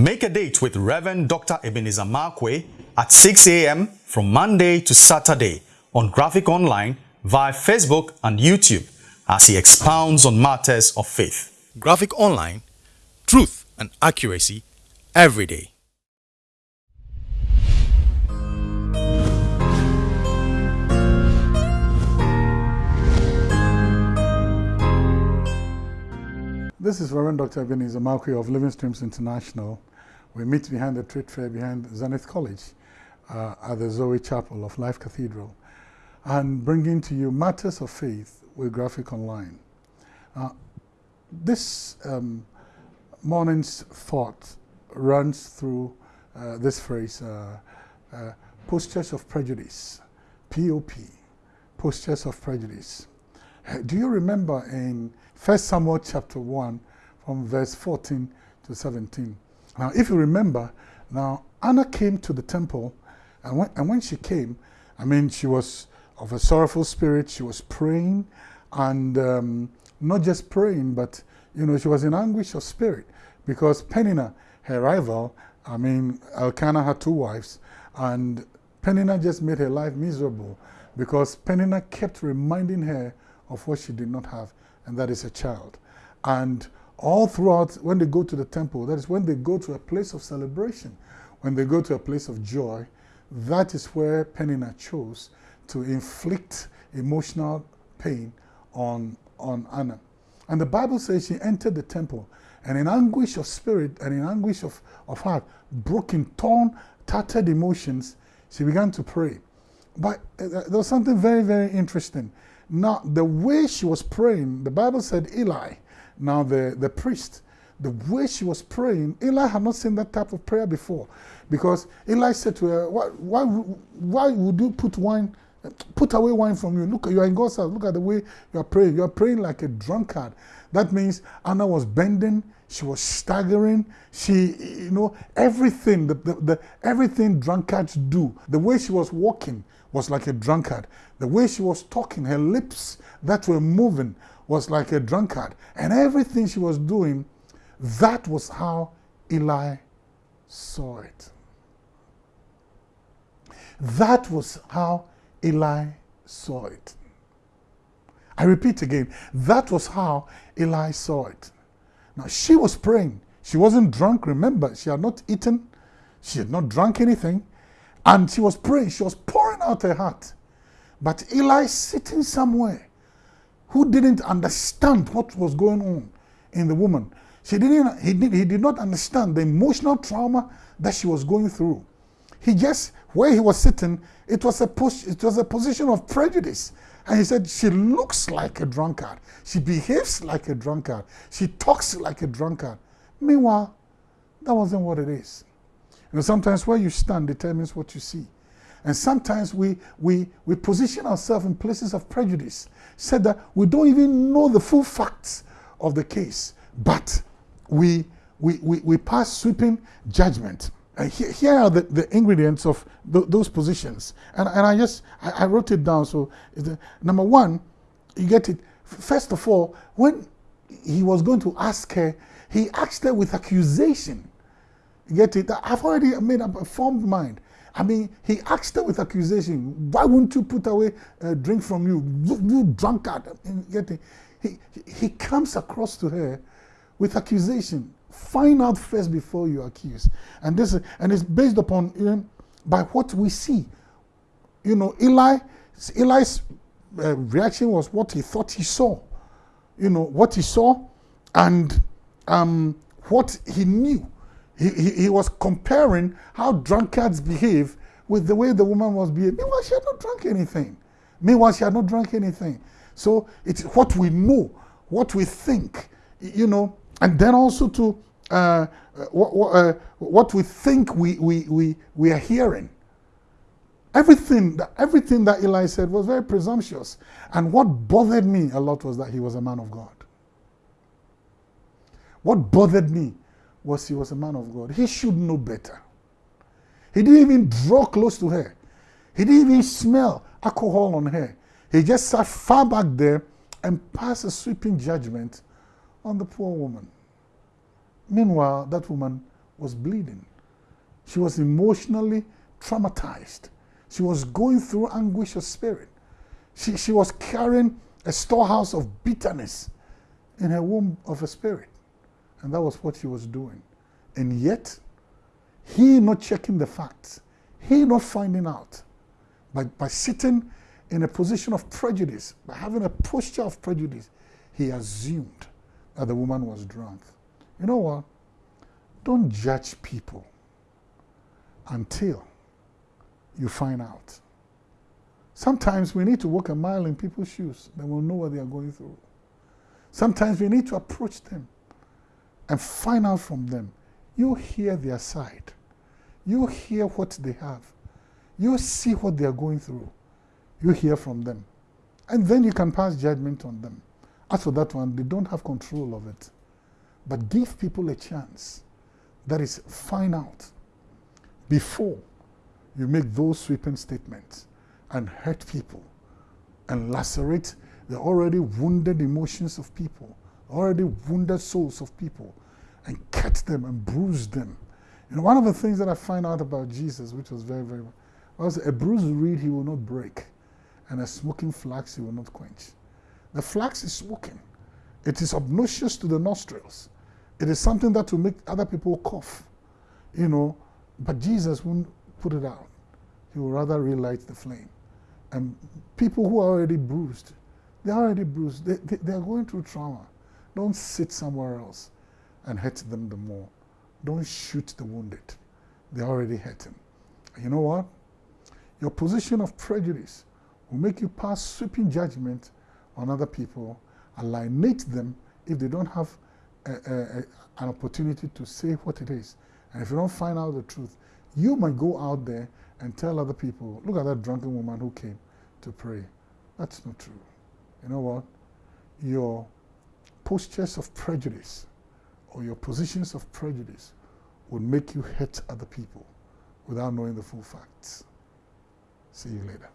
Make a date with Reverend Dr. Ebenezer Markwei at 6 a.m. from Monday to Saturday on Graphic Online via Facebook and YouTube as he expounds on matters of faith. Graphic Online, truth and accuracy every day. This is Reverend Dr. Ebenezer Markwei of Living Streams International. We meet behind the trade fair behind Zenith College uh, at the Zoe Chapel of Life Cathedral and bringing to you matters of faith with Graphic Online. Uh, this um, morning's thought runs through uh, this phrase, uh, uh, postures of prejudice, POP, postures of prejudice. Do you remember in 1 Samuel chapter 1 from verse 14 to 17? Now, if you remember, now Anna came to the temple, and when, and when she came, I mean, she was of a sorrowful spirit, she was praying, and um, not just praying, but, you know, she was in anguish of spirit because Peninnah, her rival, I mean, Elkanah had two wives, and Peninnah just made her life miserable because Peninnah kept reminding her of what she did not have, and that is a child. And all throughout, when they go to the temple, that is when they go to a place of celebration, when they go to a place of joy, that is where Peninnah chose to inflict emotional pain on, on Anna. And the Bible says she entered the temple and in anguish of spirit and in anguish of, of heart, broken, torn, tattered emotions, she began to pray. But uh, there was something very, very interesting. Now, the way she was praying, the Bible said Eli, now the, the priest, the way she was praying, Eli had not seen that type of prayer before. Because Eli said to her, why, why, why would you put wine, put away wine from you? Look, you are in God's house. Look at the way you are praying. You are praying like a drunkard. That means Anna was bending, she was staggering, she, you know, everything, the, the, the, everything drunkards do. The way she was walking was like a drunkard. The way she was talking, her lips that were moving was like a drunkard. And everything she was doing, that was how Eli saw it. That was how Eli saw it. I repeat again, that was how Eli saw it. Now, she was praying. She wasn't drunk, remember. She had not eaten. She had not drunk anything. And she was praying. She was pouring out her heart. But Eli sitting somewhere who didn't understand what was going on in the woman. She didn't, he, did, he did not understand the emotional trauma that she was going through. He just, where he was sitting, it was a, push, it was a position of prejudice. And he said, she looks like a drunkard. She behaves like a drunkard. She talks like a drunkard. Meanwhile, that wasn't what it is. You know, sometimes where you stand determines what you see. And sometimes we, we, we position ourselves in places of prejudice, said that we don't even know the full facts of the case, but we, we, we, we pass sweeping judgment. Uh, here, here, are the, the ingredients of th those positions. And, and I just, I, I wrote it down. So, the, number one, you get it. First of all, when he was going to ask her, he asked her with accusation. You get it? I've already made up a formed mind. I mean, he asked her with accusation, why wouldn't you put away a drink from you? You, you drunkard. It? He, he comes across to her with accusation. Find out first before you accuse. And this is, and it's based upon you know, by what we see. You know, Eli, Eli's uh, reaction was what he thought he saw. You know, what he saw and um, what he knew. He, he, was comparing how drunkards behave with the way the woman was behaving. Meanwhile, she had not drunk anything. Meanwhile, she had not drunk anything. So it's what we know, what we think, you know, and then also to uh, what, uh, what we think we, we, we, we are hearing. Everything that, everything that Eli said was very presumptuous. And what bothered me a lot was that he was a man of God. What bothered me was he was a man of God. He should know better. He didn't even draw close to her. He didn't even smell alcohol on her. He just sat far back there and passed a sweeping judgment on the poor woman. Meanwhile, that woman was bleeding. She was emotionally traumatized. She was going through anguish of spirit. She, she was carrying a storehouse of bitterness in her womb of a spirit. And that was what he was doing. And yet, he not checking the facts, he not finding out, by, by sitting in a position of prejudice, by having a posture of prejudice, he assumed that the woman was drunk. You know what? Don't judge people until you find out. Sometimes we need to walk a mile in people's shoes, then we'll know what they are going through. Sometimes we need to approach them and find out from them. You hear their side. You hear what they have. You see what they are going through. You hear from them. And then you can pass judgment on them. As for that one, they don't have control of it. But give people a chance. That is, find out before you make those sweeping statements and hurt people and lacerate the already wounded emotions of people, already wounded souls of people, and cut them and bruise them. Know, one of the things that I find out about Jesus, which was very, very, was a bruised reed he will not break, and a smoking flax he will not quench. The flax is smoking. It is obnoxious to the nostrils. It is something that will make other people cough, you know, but Jesus won't put it out. He will rather relight the flame. And people who are already bruised, they're already bruised. They, they, they are going through trauma. Don't sit somewhere else and hurt them the more. Don't shoot the wounded. They're already hurting. And you know what? Your position of prejudice will make you pass sweeping judgment on other people, alienate them if they don't have a, a, a, an opportunity to say what it is. And if you don't find out the truth, you might go out there and tell other people, look at that drunken woman who came to pray. That's not true. You know what? Your postures of prejudice or your positions of prejudice would make you hurt other people without knowing the full facts. See you later.